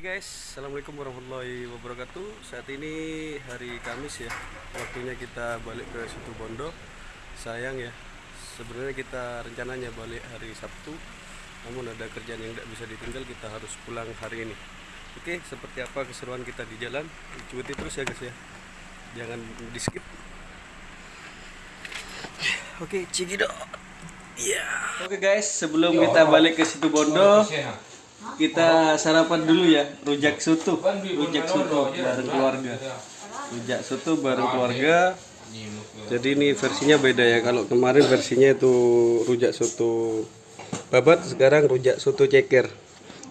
guys, Assalamualaikum warahmatullahi wabarakatuh. Saat ini hari Kamis ya Waktunya kita balik ke Situ Bondo. Sayang ya Sebenarnya kita rencananya balik hari Sabtu Namun ada kerjaan yang tidak bisa ditinggal Kita harus pulang hari ini. Oke, seperti apa keseruan kita di jalan? Ikuti terus ya guys ya Jangan di skip Oke, cigidot Iya. Oke guys, sebelum kita balik ke Situ Bondo, kita sarapan dulu ya, rujak soto. Rujak soto bareng keluarga. Rujak soto bareng keluarga. Jadi ini versinya beda ya. Kalau kemarin versinya itu rujak soto babat, sekarang rujak soto ceker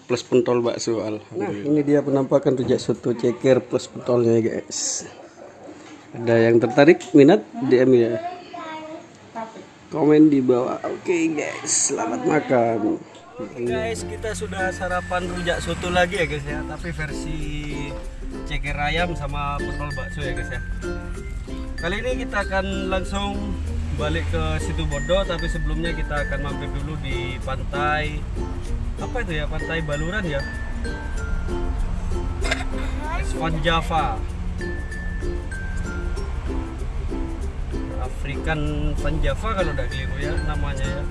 plus pentol bakso. Nah, ini dia penampakan rujak soto ceker plus pentolnya guys. Ada yang tertarik minat DM ya komen di bawah oke okay, guys selamat makan guys kita sudah sarapan rujak soto lagi ya guys ya. Tapi versi ceker ayam sama pentol bakso ya guys ya. Kali ini kita akan langsung balik ke situ Bondo tapi sebelumnya kita akan mampir dulu di pantai apa itu ya? Pantai Baluran ya? Eswan Java African Van Java kalau udah keliru ya namanya ya.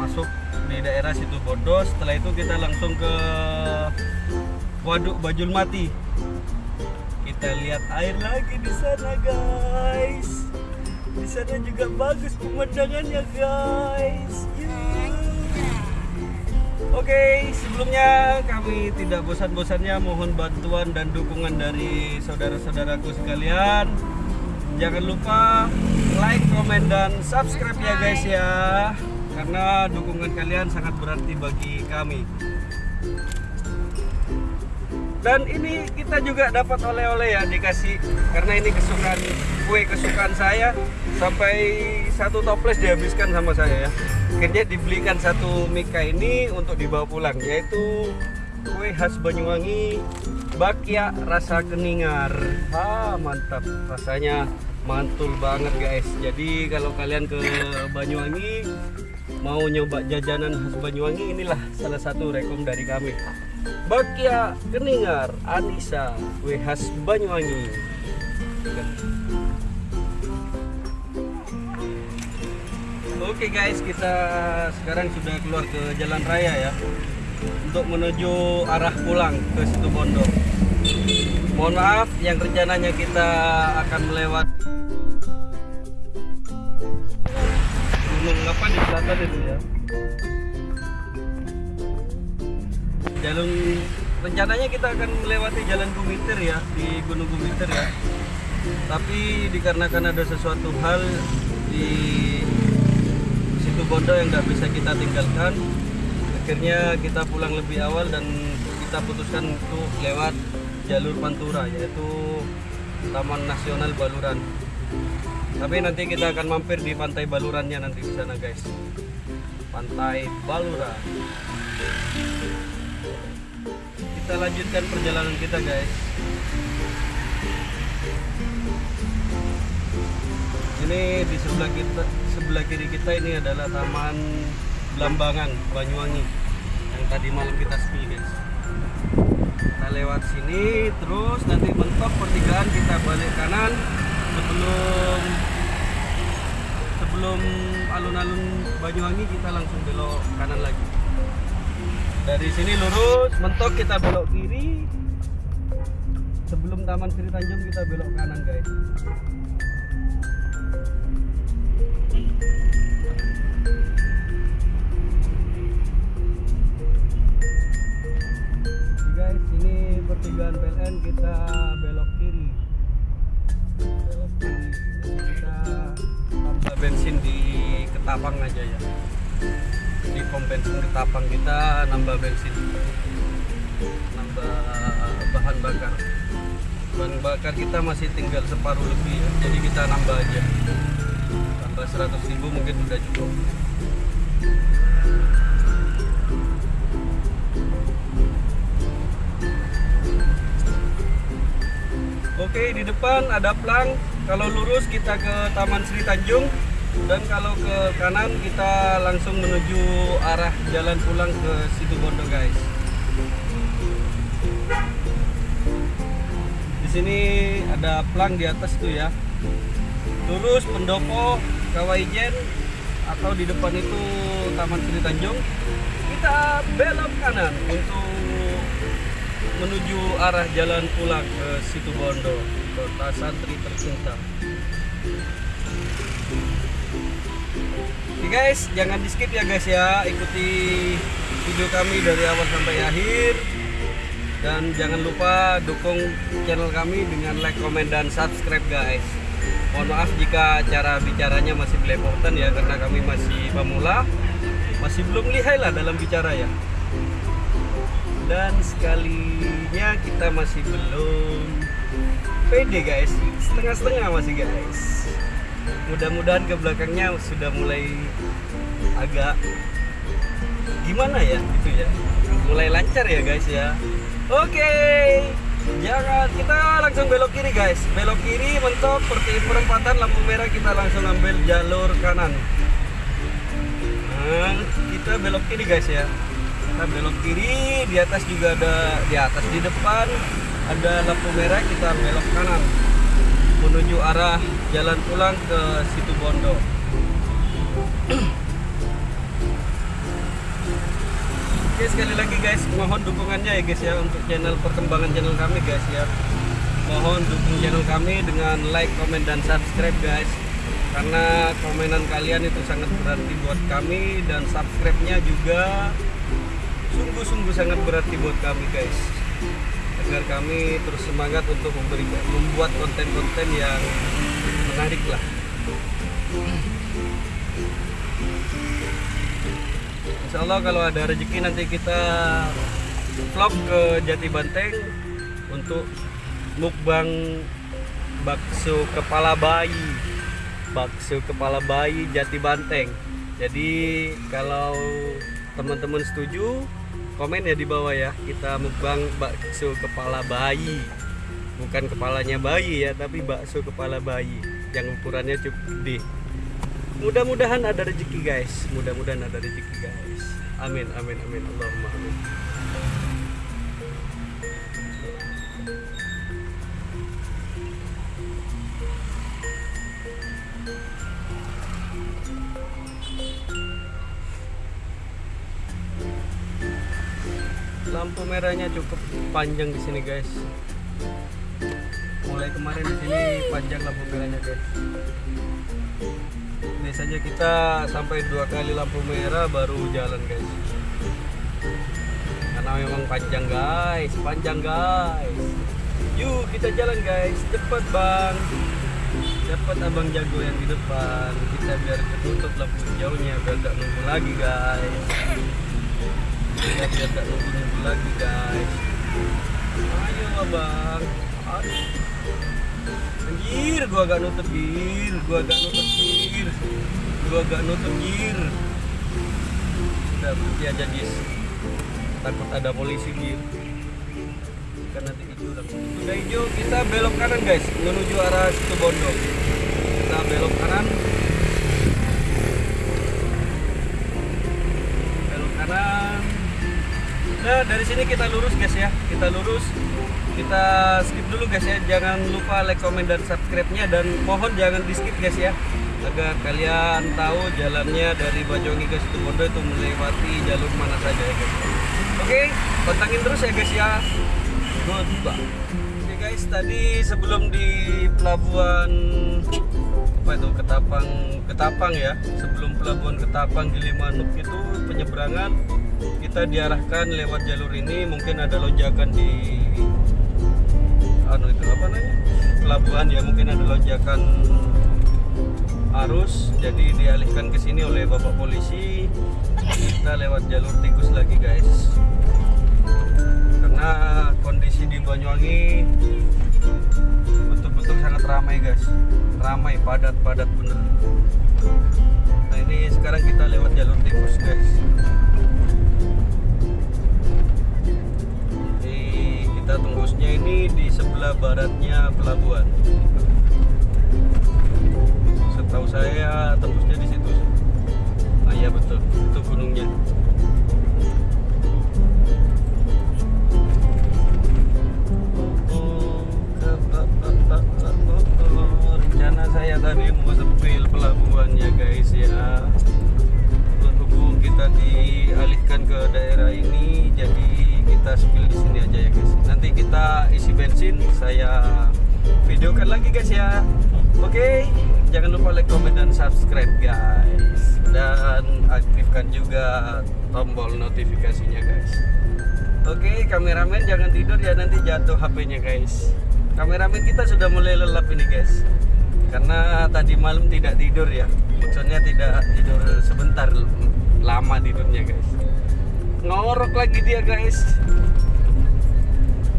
Masuk di daerah situ Bondo setelah itu kita langsung ke Waduk Bajul Mati. Kita lihat air lagi di sana guys. Di sana juga bagus pemandangannya guys. Yeah. Oke, okay, sebelumnya kami tidak bosan-bosannya mohon bantuan dan dukungan dari saudara-saudaraku sekalian. Jangan lupa like, komen, dan subscribe ya guys ya karena dukungan kalian sangat berarti bagi kami. Dan ini kita juga dapat oleh-oleh ya dikasih. Karena ini kesukaan kue kesukaan saya. Sampai satu toples dihabiskan sama saya ya. Akhirnya dibelikan satu mika ini untuk dibawa pulang yaitu kue khas Banyuwangi bakya rasa keningar. Ah mantap. Rasanya mantul banget guys. Jadi kalau kalian ke Banyuwangi mau nyoba jajanan khas Banyuwangi inilah salah satu rekom dari kami. Bakya Keningar Anissa kue khas Banyuwangi. Oke guys kita sekarang sudah keluar ke jalan raya ya. Untuk menuju arah pulang ke situ Bondo mohon maaf yang rencananya kita akan melewati gunung apa di selatan itu ya? Jalan rencananya kita akan melewati jalan Gumitir ya di Gunung Gumitir ya. Tapi dikarenakan ada sesuatu hal di situ Bondo yang nggak bisa kita tinggalkan akhirnya kita pulang lebih awal dan kita putuskan untuk lewat jalur Pantura yaitu Taman Nasional Baluran tapi nanti kita akan mampir di pantai Balurannya nanti di sana guys. Pantai Baluran kita lanjutkan perjalanan kita guys. Ini di sebelah kita sebelah kiri kita ini adalah Taman Belambangan Banyuwangi yang tadi malam kita sepi guys. Kita lewat sini terus nanti mentok pertigaan kita balik kanan sebelum sebelum alun-alun Banyuwangi kita langsung belok kanan lagi. Dari sini lurus mentok kita belok kiri. Sebelum Taman Sri Tanjung kita belok kanan guys. Guys ini pertigaan PLN kita belok bensin di ketapang aja ya di pom bensin ketapang kita nambah bensin nambah bahan bakar bahan bakar kita masih tinggal separuh lebih ya. jadi kita nambah aja tambah 100 ribu mungkin udah cukup Oke, di depan ada plang. Kalau lurus kita ke Taman Sri Tanjung dan kalau ke kanan kita langsung menuju arah jalan pulang ke Situ Bondo, guys. sini ada plang di atas tuh ya. Lurus pendopo Kawaijen atau di depan itu Taman Sri Tanjung. Kita belok kanan untuk menuju arah jalan pulang ke Situ Bondo, kota santri tercinta. Guys, jangan di skip ya guys ya, ikuti video kami dari awal sampai akhir. Dan jangan lupa dukung channel kami dengan like, comment, dan subscribe guys. Mohon maaf jika cara bicaranya masih belepotan ya karena kami masih pemula, masih belum lihai lah dalam bicara ya. Dan sekalinya kita masih belum pede guys, setengah-setengah masih guys mudah-mudahan ke belakangnya sudah mulai agak gimana ya gitu ya. Mulai lancar ya guys ya. Oke. Jangan kita langsung belok kiri guys. Belok kiri mentok seperti perempatan lampu merah kita langsung ambil jalur kanan. Nah, kita belok kiri guys ya. Kita belok kiri di atas juga ada di atas di depan ada lampu merah kita belok kanan. Menuju arah jalan pulang ke Situ Bondo. Oke sekali lagi guys, mohon dukungannya ya guys ya untuk channel perkembangan channel kami guys ya. Mohon dukung channel kami dengan like, komen dan subscribe guys. Karena komenan kalian itu sangat berarti buat kami dan subscribe-nya juga sungguh-sungguh sangat berarti buat kami guys agar kami terus semangat untuk memberikan membuat konten-konten yang menarik lah. Insya Allah kalau ada rezeki nanti kita vlog ke Jati Banteng untuk mukbang bakso kepala bayi. Bakso kepala bayi Jati Banteng. Jadi kalau teman-teman setuju komen ya di bawah ya. Kita mukbang bakso kepala bayi. Bukan kepalanya bayi ya tapi bakso kepala bayi yang ukurannya cukup gede. Mudah-mudahan ada rezeki guys. Mudah-mudahan ada rezeki guys. Amin amin amin. Allahumma amin. Lampu merahnya cukup panjang di sini guys mulai kemarin di sini panjang lampu merahnya guys. Biasanya kita sampai dua kali lampu merah baru jalan guys. Karena memang panjang guys. Panjang guys. Yuk kita jalan guys. Cepat bang. Cepat abang jago yang di depan. Kita biar ketutup lampu hijaunya biar gak nunggu lagi guys. Kita biar gak nunggu-nunggu lagi guys. Ayo abang. Aduh anjir gua gak nutup gir. Gua gak nutup gir. Gua gak nutup gir. Udah berhenti aja guys takut ada polisi gir. Kan nanti hijau udah sudah hijau. Kita belok kanan guys. Menuju arah situ bondo kita belok kanan. Belok kanan. Nah dari sini kita lurus guys ya, kita lurus, kita skip dulu guys ya, jangan lupa like, comment dan subscribe-nya dan mohon jangan di skip guys ya, agar kalian tahu jalannya dari Banyuwangi ke Situbondo itu melewati jalur mana saja ya guys. Oke, pantangin terus ya guys ya. Goodbye. Oke guys, tadi sebelum di pelabuhan apa itu Ketapang Ketapang ya, sebelum pelabuhan Ketapang Gilimanuk itu penyeberangan kita diarahkan lewat jalur ini mungkin ada lonjakan di anu itu apa namanya? Pelabuhan ya mungkin ada lonjakan arus. Jadi dialihkan ke sini oleh bapak polisi. Kita lewat jalur tikus lagi guys. Karena kondisi di Banyuwangi betul-betul sangat ramai guys. Ramai padat-padat bener. Nah ini sekarang kita lewat jalur tikus guys ini di sebelah baratnya pelabuhan. Setahu saya tembusnya di situ. Ah iya betul. Itu gunungnya. Rencana saya tadi mau sepil pelabuhannya guys ya. Berhubung kita dialihkan ke daerah ini jadi kita spill di sini aja ya guys. Nanti kita isi bensin saya videokan lagi guys ya. Oke jangan lupa like comment dan subscribe guys. Dan aktifkan juga tombol notifikasinya guys. Oke kameramen jangan tidur ya nanti jatuh HP-nya guys. Kameramen kita sudah mulai lelap ini guys. Karena tadi malam tidak tidur ya. Maksudnya tidak tidur sebentar lama tidurnya guys ngorok lagi dia guys.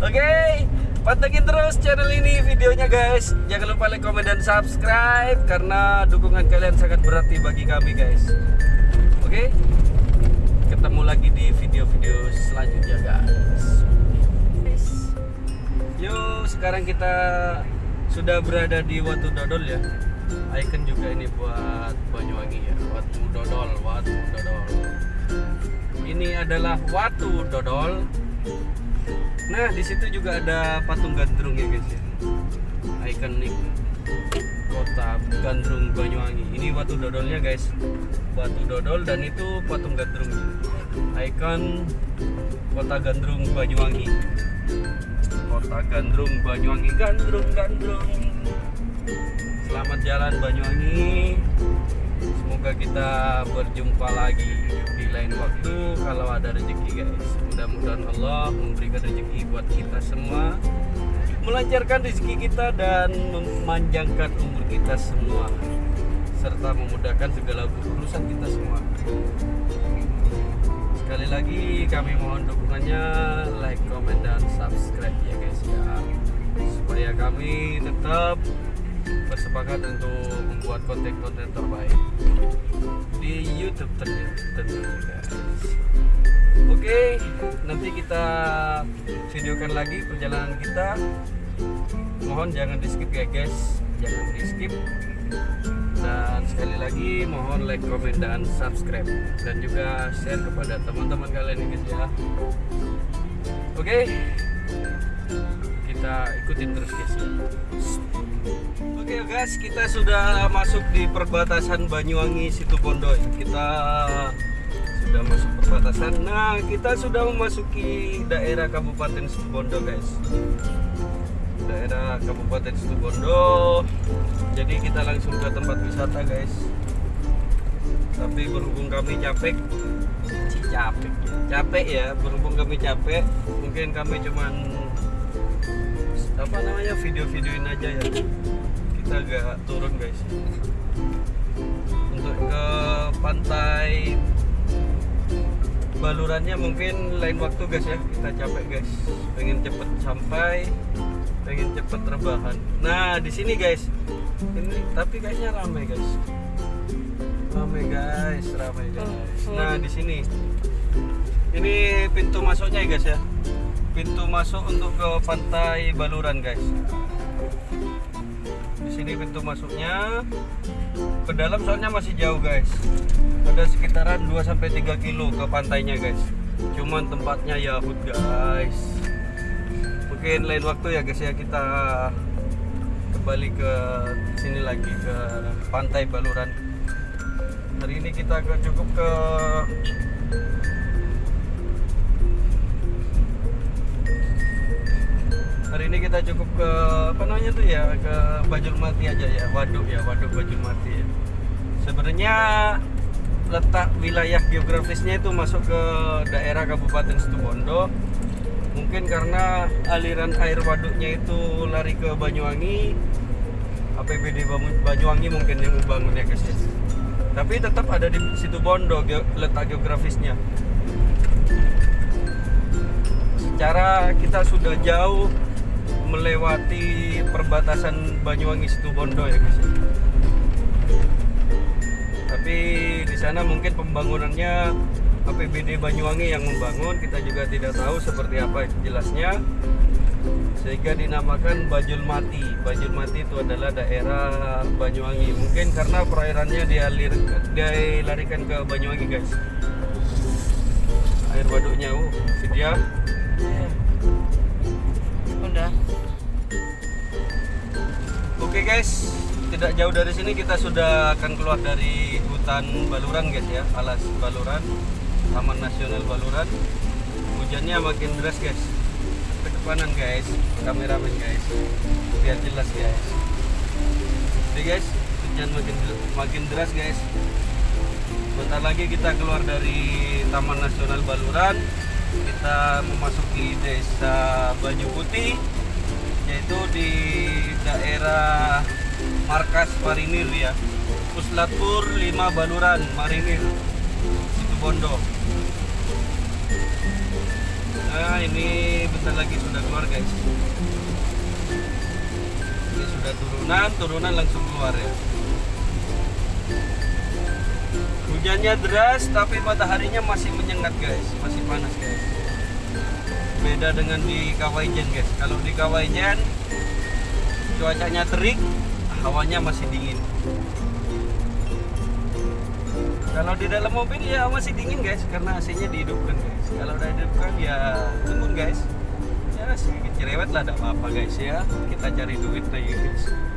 Oke pantengin terus channel ini videonya guys. Jangan lupa like comment dan subscribe karena dukungan kalian sangat berarti bagi kami guys. Oke ketemu lagi di video-video selanjutnya guys. Yuk sekarang kita sudah berada di Watu Dodol ya. Icon juga ini buat Banyuwangi ya. Watu Dodol Watu Dodol ini adalah Watu Dodol. Nah di situ juga ada patung gandrung ya guys ya. Ikonik. Kota gandrung Banyuwangi. Ini Watu Dodolnya guys. Watu Dodol dan itu patung gandrung. Ikon kota gandrung Banyuwangi. Kota Gandrung Banyuwangi. Gandrung Gandrung. Selamat jalan Banyuwangi. Semoga kita berjumpa lagi lain waktu kalau ada rezeki guys. Mudah-mudahan Allah memberikan rezeki buat kita semua melancarkan rezeki kita dan memanjangkan umur kita semua serta memudahkan segala urusan kita semua. Sekali lagi kami mohon dukungannya like, comment, dan subscribe ya guys ya. Supaya kami tetap bersepakat untuk membuat konten-konten terbaik di YouTube tentunya. Guys oke nanti kita videokan lagi perjalanan kita. Mohon jangan di skip ya guys. Jangan di skip dan sekali lagi mohon like, comment, dan subscribe. Dan juga share kepada teman-teman kalian guys ya. Oke kita ikutin terus guys ya oke guys kita sudah masuk di perbatasan Banyuwangi Situbondo kita sudah masuk perbatasan. Nah kita sudah memasuki daerah Kabupaten Situbondo guys. Daerah Kabupaten Situbondo jadi kita langsung ke tempat wisata guys. Tapi berhubung kami capek capek. capek ya berhubung kami capek mungkin kami cuman apa namanya video-videoin aja ya kita agak turun guys. Untuk ke pantai balurannya mungkin lain waktu guys ya. Kita capek guys. Pengen cepet sampai pengen cepet rebahan. Nah di sini guys. Ini tapi kayaknya ramai guys. Ramai guys ramai guys. Nah di sini. Ini pintu masuknya ya guys ya. Pintu masuk untuk ke pantai Baluran guys sini pintu masuknya. Ke dalam soalnya masih jauh guys. Ada sekitaran 2 sampai 3 kilo ke pantainya guys. Cuman tempatnya yahut guys. Mungkin lain waktu ya guys ya. Kita kembali ke sini lagi ke pantai Baluran. Hari ini kita cukup ke hari ini kita cukup ke apa namanya tuh ya ke Bajulmati aja ya waduk ya waduk Bajulmati ya. Sebenarnya letak wilayah geografisnya itu masuk ke daerah Kabupaten Situbondo. Mungkin karena aliran air waduknya itu lari ke Banyuwangi APBD Banyuwangi mungkin yang membangun ya guys tapi tetap ada di situ Bondo letak geografisnya. Secara kita sudah jauh melewati perbatasan Banyuwangi situ Bondo ya guys tapi di sana mungkin pembangunannya APBD Banyuwangi yang membangun kita juga tidak tahu seperti apa jelasnya sehingga dinamakan Bajul Mati. Bajul Mati itu adalah daerah Banyuwangi. Mungkin karena perairannya dialir dilarikan ke Banyuwangi, guys. Air waduknya, uh, sedia. Udah. Oke guys, tidak jauh dari sini kita sudah akan keluar dari hutan Baluran guys ya, alas Baluran, Taman Nasional Baluran. Hujannya makin deras guys. Kedepanan guys, kameramen guys, biar jelas guys. Jadi guys, hujan makin makin deras guys. Bentar lagi kita keluar dari Taman Nasional Baluran. Kita memasuki desa Banyu Putih yaitu di daerah markas marinir ya. Puslatur 5 Baluran marinir situ Bondo. Nah ini bentar lagi sudah keluar guys. Ini sudah turunan turunan langsung keluar ya hujannya deras tapi mataharinya masih menyengat guys. Masih panas guys. Beda dengan di Kawaijen guys. Kalau di Kawaijen cuacanya terik hawanya masih dingin. Kalau di dalam mobil ya masih dingin guys karena AC-nya dihidupkan guys. Kalau udah dihidupkan ya tunggu guys. Ya sedikit cerewet lah tidak apa-apa guys ya. Kita cari duit lagi guys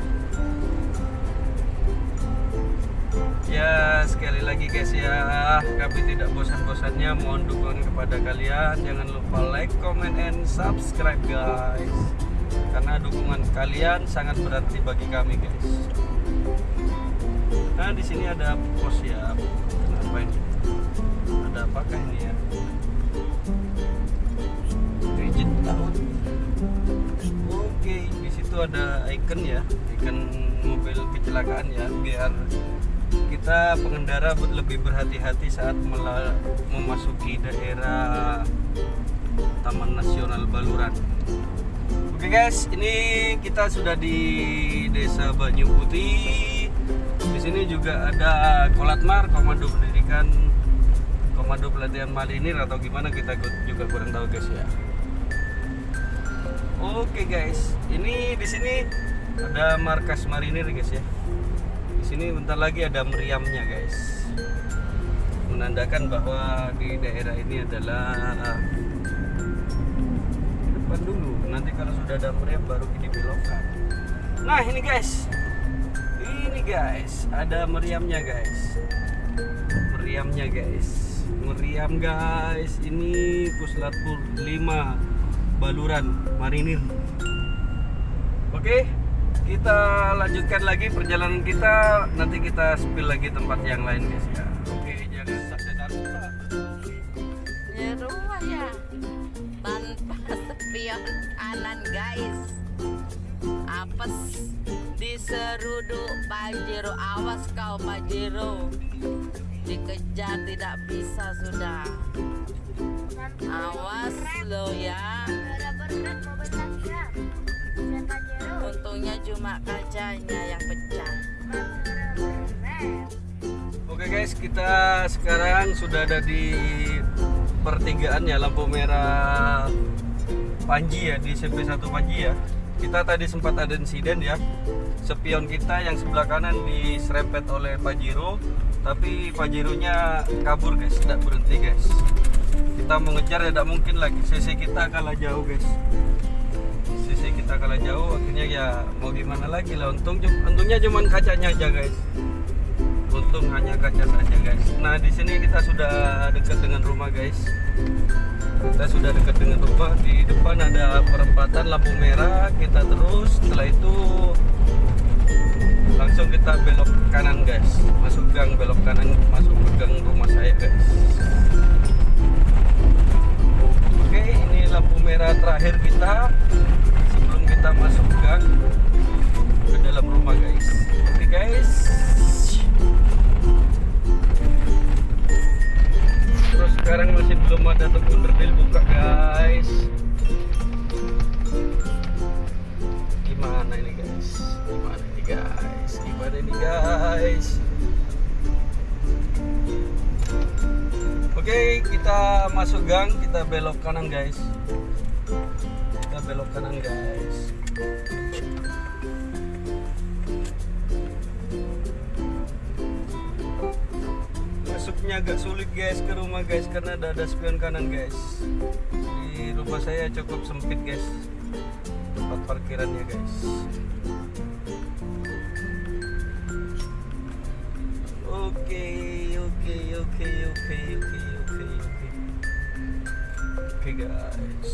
Ya sekali lagi guys ya. Kami tidak bosan-bosannya mohon dukungan kepada kalian. Jangan lupa like, comment, and subscribe guys. Karena dukungan kalian sangat berarti bagi kami guys. Nah di sini ada pos ya. Apa ini? Ada apakah ini ya? Rigid tahun Oke di situ ada icon ya. Icon mobil kecelakaan ya Biar kita pengendara lebih berhati-hati saat memasuki daerah Taman Nasional Baluran. Oke guys, ini kita sudah di Desa Banyu Putih. Di sini juga ada Kolatmar, Komando Pendidikan Komando Pelatihan Marinir atau gimana kita juga kurang tahu guys ya. Oke guys, ini di sini ada markas marinir guys ya sini bentar lagi ada meriamnya guys. Menandakan bahwa di daerah ini adalah depan dulu. Nanti kalau sudah ada meriam baru ini belokkan. Nah ini guys. Ini guys. Ada meriamnya guys. Meriamnya guys. Meriam guys. Ini Puslatpur 5 Baluran Marinir. Oke? okay? Kita lanjutkan lagi perjalanan kita. Nanti kita spill lagi tempat yang lain guys ya. Oke jangan sampai darurat ya rumah ya. Tanpa spion kanan guys. Apes diseruduk Pajero awas kau Pajero dikejar tidak bisa sudah. Awas lo ya untungnya cuma kacanya yang pecah Oke guys, kita sekarang sudah ada di pertigaan ya lampu merah Panji ya di SMP 1 Panji ya. Kita tadi sempat ada insiden ya. Spion kita yang sebelah kanan diserempet oleh Pajero, tapi Pajeronya kabur guys, tidak berhenti guys. Kita mengejar ya tidak mungkin lagi. CC kita kalah jauh guys sisi kita kalah jauh akhirnya ya mau gimana lagi lah. Untung untungnya cuma kacanya aja guys. Untung hanya kaca saja guys. Nah di sini kita sudah dekat dengan rumah guys. Kita sudah dekat dengan rumah. Di depan ada perempatan lampu merah. Kita terus setelah itu langsung kita belok kanan guys. Masuk gang belok kanan masuk ke gang rumah saya guys. Oke ini lampu merah terakhir kita kita masuk gang ke dalam rumah guys. Oke okay, guys. Terus sekarang masih belum ada toko berdil buka guys. Gimana ini guys? Gimana ini guys? Gimana ini guys? Oke, okay, kita masuk gang, kita belok kanan, guys. Belok kanan guys masuknya agak sulit guys ke rumah guys karena ada ada spion kanan guys. Di rumah saya cukup sempit guys tempat parkirannya guys. Oke oke oke oke oke oke. Oke guys.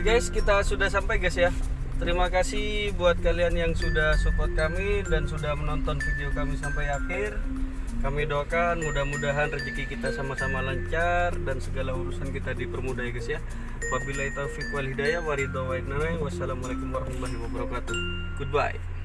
Oke guys, kita sudah sampai guys ya. Terima kasih buat kalian yang sudah support kami dan sudah menonton video kami sampai akhir. Kami doakan mudah-mudahan rezeki kita sama-sama lancar dan segala urusan kita dipermudah ya guys ya. Wabillahi taufiq wal hidayah Wassalamualaikum warahmatullahi wabarakatuh. Goodbye.